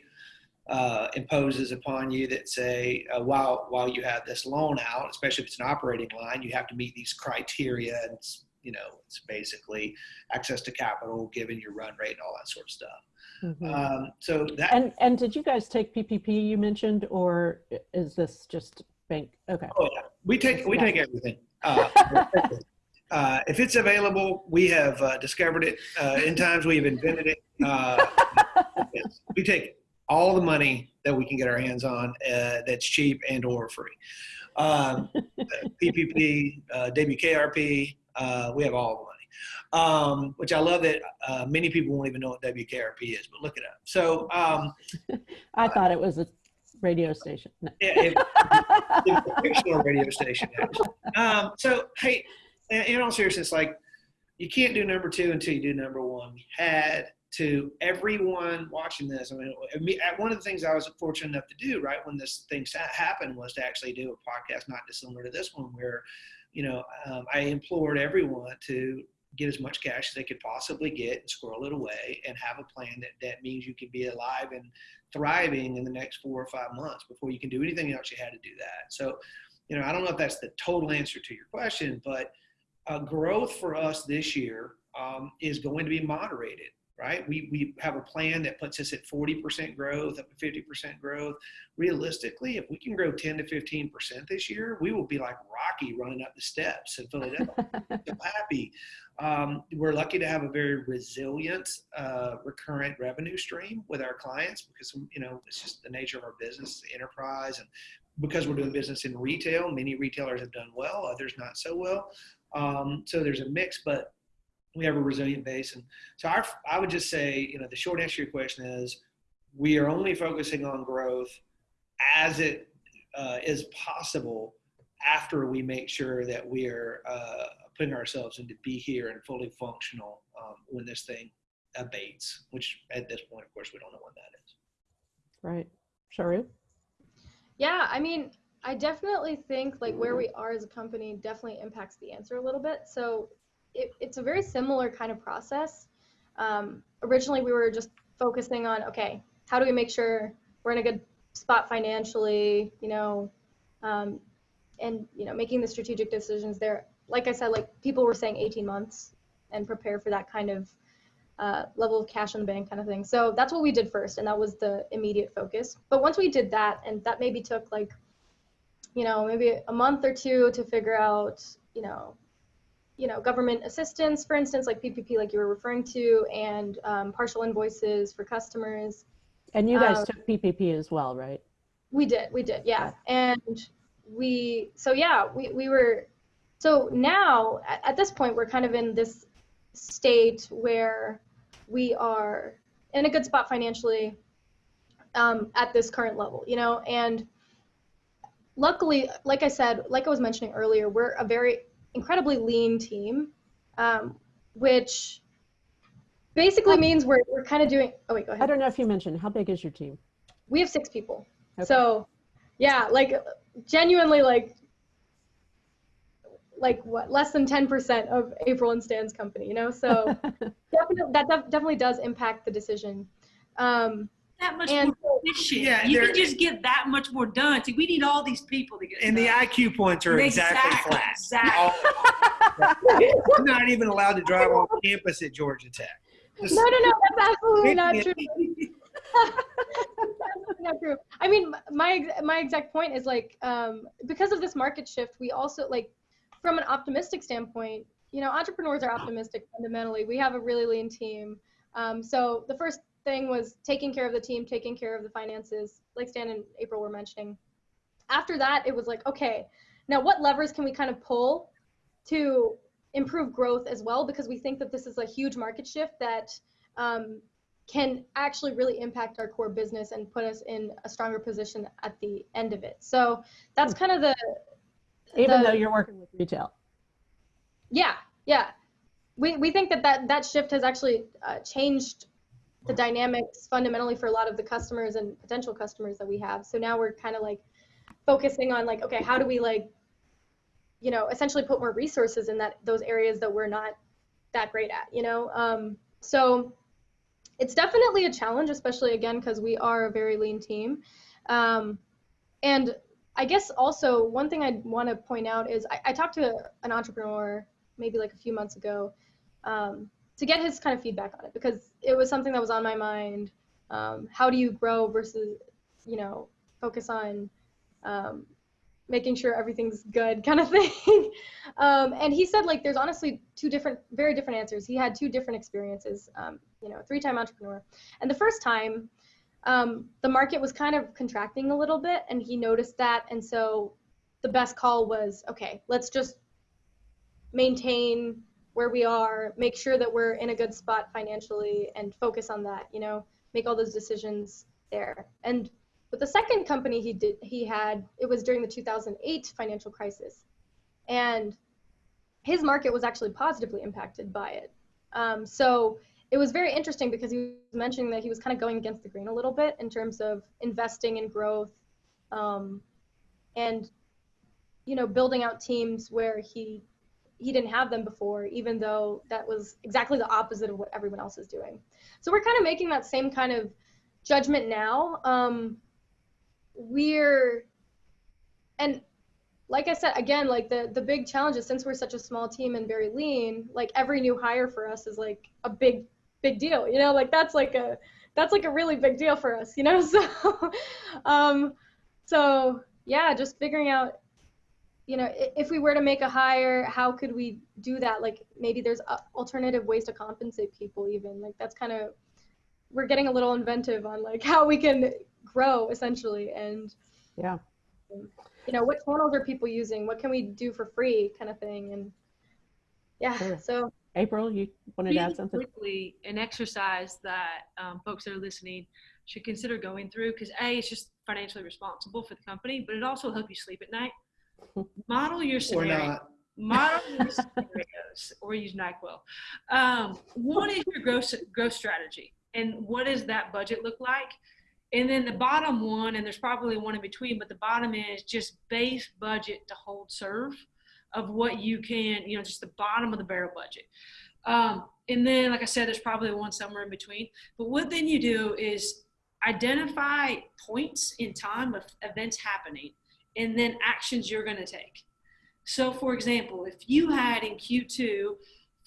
uh, imposes upon you that say uh, while while you have this loan out, especially if it's an operating line, you have to meet these criteria and you know it's basically access to capital, given your run rate and all that sort of stuff. Mhm. Um, so that And, and did you guys take PPP you mentioned, or is this just bank? Okay. oh yeah, we take we take everything. Uh, uh, if it's available, we have uh, discovered it. Uh, in times we have invented it. Uh, we take all the money that we can get our hands on uh, that's cheap and or free. Um, PPP, uh, WKRP, uh, we have all the money. Um, which I love that uh, many people won't even know what WKRP is, but look it up. So um, I thought it was a radio station. No. it, it, it's a fictional radio station. Um, so hey, in, in all seriousness, like you can't do number two until you do number one. We had to everyone watching this. I mean, one of the things I was fortunate enough to do right when this thing happened was to actually do a podcast not dissimilar to this one, where you know um, I implored everyone to get as much cash as they could possibly get and squirrel it away and have a plan that, that means you can be alive and thriving in the next four or five months before you can do anything else you had to do that. So you know i don't know if that's the total answer to your question but uh, growth for us this year um, is going to be moderated right? We, we have a plan that puts us at 40% growth, up to 50% growth. Realistically, if we can grow 10 to 15% this year, we will be like Rocky running up the steps in Philadelphia. so happy. Um, we're lucky to have a very resilient, uh, recurrent revenue stream with our clients because, you know, it's just the nature of our business, enterprise. And because we're doing business in retail, many retailers have done well, others not so well. Um, so there's a mix, but we have a resilient base. And so our, I would just say, you know, the short answer to your question is we are only focusing on growth as it uh, is possible after we make sure that we are uh, putting ourselves into be here and fully functional um, when this thing abates, which at this point, of course, we don't know when that is. Right. Charu? Yeah, I mean, I definitely think like where we are as a company definitely impacts the answer a little bit. So it, it's a very similar kind of process. Um, originally, we were just focusing on okay, how do we make sure we're in a good spot financially, you know, um, and you know, making the strategic decisions there. Like I said, like people were saying 18 months and prepare for that kind of uh, level of cash in the bank kind of thing. So that's what we did first, and that was the immediate focus. But once we did that, and that maybe took like, you know, maybe a month or two to figure out, you know, you know, government assistance, for instance, like PPP, like you were referring to, and um, partial invoices for customers. And you guys Um, took PPP as well, right? We did, we did, yeah. And we, so yeah, we, we were, so now at, at this point, we're kind of in this state where we are in a good spot financially um, at this current level, you know, and luckily, like I said, like I was mentioning earlier, we're a very incredibly lean team, um, which basically means we're, we're kind of doing, oh wait, go ahead. I don't know if you mentioned, how big is your team? We have six people. Okay. So yeah, like genuinely like like what less than 10% of April and Stan's company, you know? So definitely that def- definitely does impact the decision. Um, That much and more efficient. Yeah, you can just get that much more done. See, we need all these people to get And the. IQ points are exactly, flat. Exactly. I'm not even allowed to drive on campus at Georgia Tech. Just no, no, no, that's absolutely not true. it. That's not true. I mean, my my exact point is like um, because of this market shift, we also like from an optimistic standpoint, you know, entrepreneurs are optimistic fundamentally. We have a really lean team. Um, so the first thing was taking care of the team, taking care of the finances, like Stan and April were mentioning. After that, it was like, okay, now what levers can we kind of pull to improve growth as well? Because we think that this is a huge market shift that um, can actually really impact our core business and put us in a stronger position at the end of it. So that's kind of the Even the- though you're working with retail. yeah, yeah. We, we think that, that that shift has actually uh, changed the dynamics fundamentally for a lot of the customers and potential customers that we have. So now we're kind of like focusing on like, okay, how do we like, you know, essentially put more resources in that those areas that we're not that great at, you know? Um, so it's definitely a challenge, especially again because we are a very lean team. Um, and I guess also one thing I want to point out is I, I talked to an entrepreneur maybe like a few months ago um, to get his kind of feedback on it because it was something that was on my mind. Um, how do you grow versus, you know, focus on um, making sure everything's good kind of thing. um, and he said like there's honestly two different, very different answers. He had two different experiences. Um, you know, three-time entrepreneur, and the first time um, the market was kind of contracting a little bit and he noticed that and so the best call was okay let's just maintain where we are make sure that we're in a good spot financially and focus on that you know make all those decisions there. And with the second company he did he had it was during the 2008 financial crisis. And his market was actually positively impacted by it. Um, so it was very interesting because he was mentioning that he was kind of going against the grain a little bit in terms of investing in growth um, and you know building out teams where he he didn't have them before, even though that was exactly the opposite of what everyone else is doing. So we're kind of making that same kind of judgment now. Um, we're, and like I said, again, like the the big challenge is since we're such a small team and very lean, like every new hire for us is like a big big deal. You know, like that's like a that's like a really big deal for us. You know, so um, so yeah, just figuring out you know, if we were to make a hire, how could we do that? Like maybe there's alternative ways to compensate people even. Like that's kind of we're getting a little inventive on like how we can grow essentially and yeah. You know, what channels are people using? What can we do for free kind of thing and yeah, Sure. so April, you wanted to add Really something? Quickly, an exercise that um, folks that are listening should consider going through because a it's just financially responsible for the company, but it also help you sleep at night. Model your scenario. Model your scenarios or use NyQuil. Um, what is your growth growth strategy, and what does that budget look like? And then the bottom one, and there's probably one in between, but the bottom is just base budget to hold serve of what you can, you know, just the bottom of the barrel budget. Um, and then, like I said, there's probably one somewhere in between. But what then you do is identify points in time of events happening and then actions you're going to take. So, for example, if you had in Q2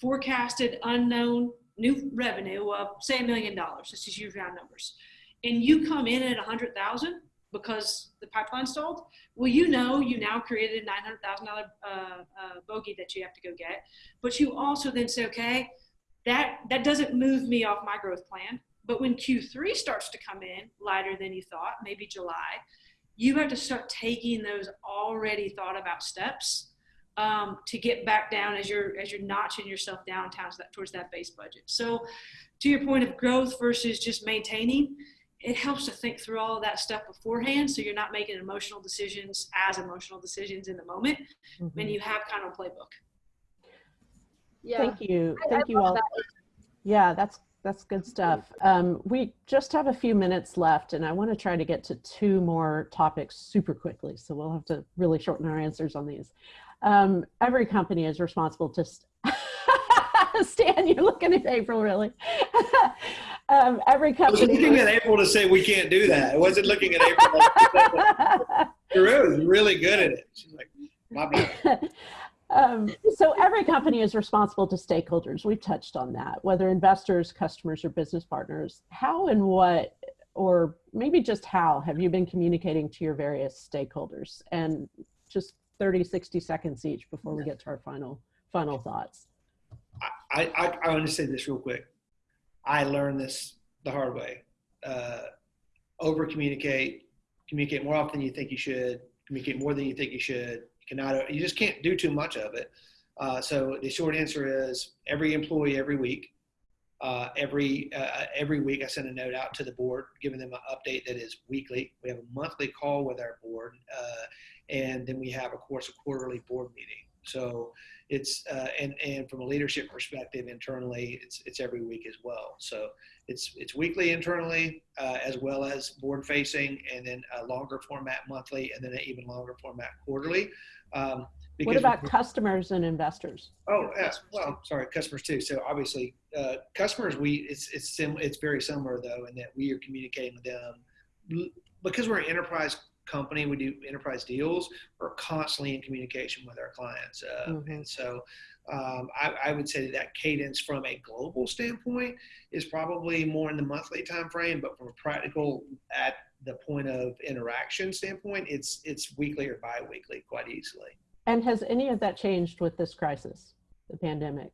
forecasted unknown new revenue of say a million dollars, let's just use round numbers, and you come in at a hundred thousand because the pipeline stalled, well, you know you now created a nine hundred thousand dollar uh, uh, bogey that you have to go get, but you also then say, okay, that that doesn't move me off my growth plan. But when Q3 starts to come in lighter than you thought, maybe July, you have to start taking those already thought about steps um, to get back down as you're as you're notching yourself down towards that towards that base budget. So, to your point of growth versus just maintaining, it helps to think through all of that stuff beforehand, so you're not making emotional decisions as emotional decisions in the moment, Mhm. and you have kind of a playbook. yeah. Thank you. I- I Thank you all. that. Yeah, that's that's good stuff. Um, we just have a few minutes left, and I want to try to get to two more topics super quickly. So we'll have to really shorten our answers on these. Um, every company is responsible to. St- Stan, you're looking at April, really. um, every I was company. looking at April to say we can't do that. I wasn't looking at April. Drew is really good at it. She's like, my bad. Um, so every company is responsible to stakeholders. We've touched on that, whether investors, customers, or business partners. How and what, or maybe just how, have you been communicating to your various stakeholders? And just 30, 60 seconds each before we get to our final final thoughts. I, I, I want to say this real quick. I learned this the hard way. Uh, over communicate, communicate more often than you think you should, communicate more than you think you should. You cannot, you just can't do too much of it. Uh, so the short answer is every employee every week. Uh, every uh, every week, I send a note out to the board, giving them an update that is weekly. We have a monthly call with our board, uh, and then we have, of course, a quarterly board meeting. So it's uh, and and from a leadership perspective internally, it's it's every week as well. So it's it's weekly internally uh, as well as board facing, and then a longer format monthly, and then an even longer format quarterly. Um, What about customers and investors? Oh, yeah. Well, sorry, customers too. So obviously, uh, customers, we it's it's sim, it's very similar though, in that we are communicating with them because we're an enterprise company. We do enterprise deals. We're constantly in communication with our clients, uh, Mhm. and so um, I, I would say that cadence from a global standpoint is probably more in the monthly time frame, but from a practical at the point of interaction standpoint, it's it's weekly or biweekly quite easily. And has any of that changed with this crisis, the pandemic?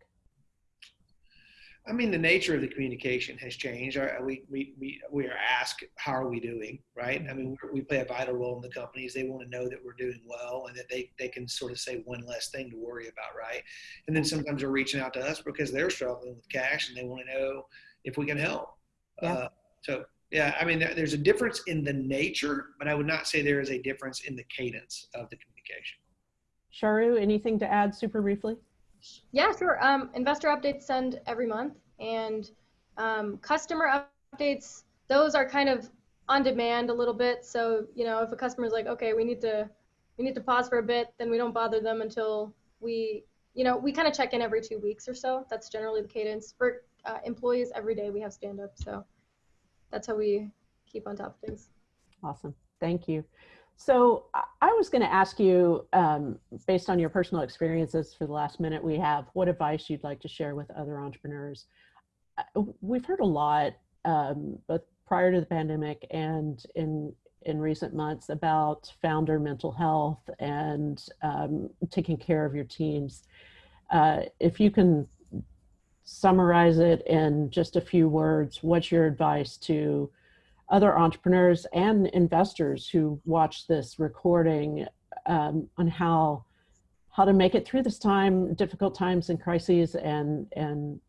I mean, the nature of the communication has changed. Our- We, we, we, we are asked, how are we doing, right? I mean, we play a vital role in the companies. They want to know that we're doing well and that they, they can sort of say one less thing to worry about, right? And then sometimes they're reaching out to us because they're struggling with cash and they want to know if we can help. Yeah. Uh, so, yeah, I mean, there- there's a difference in the nature, but I would not say there is a difference in the cadence of the communication. Charu, anything to add super briefly? Yeah, sure. Um, investor updates send every month, and um, customer updates those are kind of on demand a little bit. So you know, if a customer is like, okay, we need to we need to pause for a bit, then we don't bother them until we you know, we kind of check in every two weeks or so. That's generally the cadence for uh, employees. Every day we have stand up, so that's how we keep on top of things. Awesome. Thank you. So I- was going to ask you, um, based on your personal experiences for the last minute we have, what advice you'd like to share with other entrepreneurs. Uh, We've heard a lot, um, both prior to the pandemic and in in recent months, about founder mental health and um, taking care of your teams. Uh, if you can summarize it in just a few words, what's your advice to other entrepreneurs and investors who watch this recording um, on how how to make it through this time, difficult times and crises, and and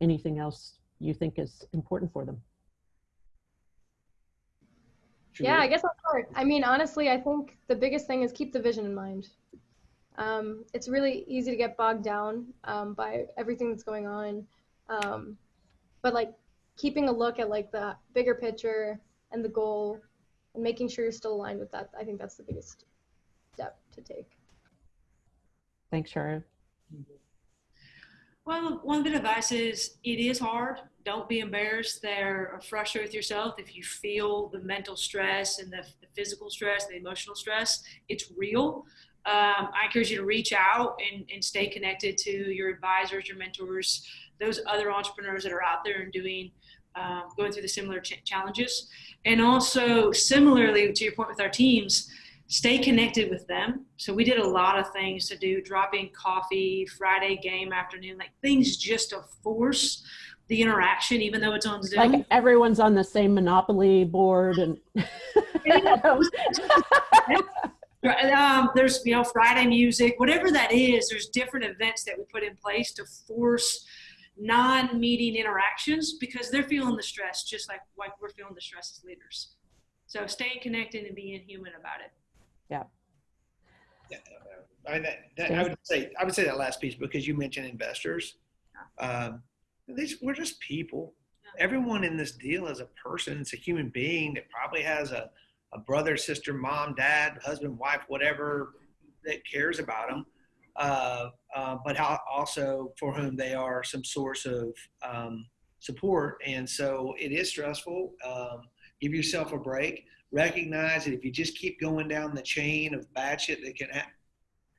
anything else you think is important for them. Yeah, I guess I'll start. I mean, honestly, I think the biggest thing is keep the vision in mind. Um, it's really easy to get bogged down um, by everything that's going on, um, but like keeping a look at like the bigger picture and the goal, and making sure you're still aligned with that. I think that's the biggest step to take. Thanks, Sharon. Well, one bit of advice is it is hard. Don't be embarrassed there or frustrated with yourself if you feel the mental stress and the, the physical stress, the emotional stress. It's real. Um, I encourage you to reach out and, and stay connected to your advisors, your mentors, those other entrepreneurs that are out there and doing um, going through the similar ch- challenges. And also, similarly to your point with our teams, stay connected with them. So we did a lot of things to do, dropping coffee, Friday game afternoon, like things just to force the interaction, even though it's on Zoom. Like everyone's on the same Monopoly board, and um, there's you know Friday music, whatever that is. There's different events that we put in place to force non-meeting interactions because they're feeling the stress just like like we're feeling the stress as leaders. So staying connected and being human about it. Yeah, I, mean, that, that, I would say I would say that last piece because you mentioned investors. Um, these, we're just people. Everyone in this deal is a person. It's a human being that probably has a, a brother, sister, mom, dad, husband, wife, whatever that cares about them. Uh, uh, but how, also for whom they are some source of um, support. And so it is stressful. Um, give yourself a break. Recognize that if you just keep going down the chain of bad shit that can happen,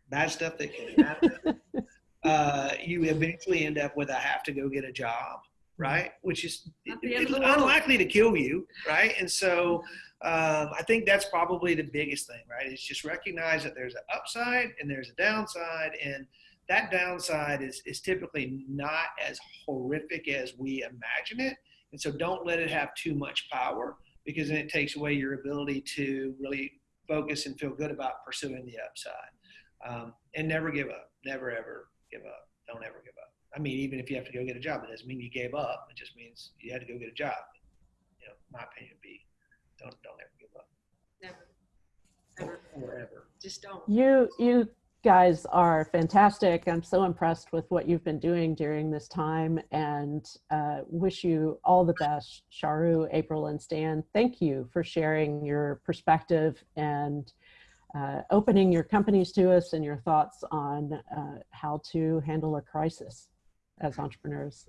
bad stuff that can happen, uh, you eventually end up with a have to go get a job, right? Which is At the end it's of the world. unlikely to kill you, right? And so um, I think that's probably the biggest thing, right? Is just recognize that there's an upside and there's a downside, and that downside is is typically not as horrific as we imagine it. And so don't let it have too much power because then it takes away your ability to really focus and feel good about pursuing the upside. Um, and never give up. Never ever give up. Don't ever give up. I mean, even if you have to go get a job, it doesn't mean you gave up. It just means you had to go get a job. You know, my opinion would be don't don't ever give up. Never, never, Or ever. just don't. You you guys are fantastic. I'm so impressed with what you've been doing during this time, and uh, wish you all the best, Charu, April, and Stan. Thank you for sharing your perspective and uh, opening your companies to us and your thoughts on uh, how to handle a crisis as entrepreneurs.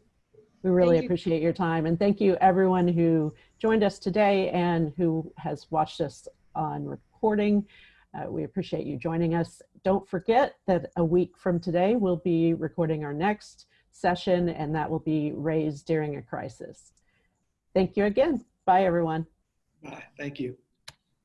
We really you. appreciate your time, and thank you everyone who joined us today and who has watched us on recording. Uh, we appreciate you joining us. Don't forget that a week from today, we'll be recording our next session, and that will be raised during a crisis. Thank you again. Bye, everyone. Bye. Thank you.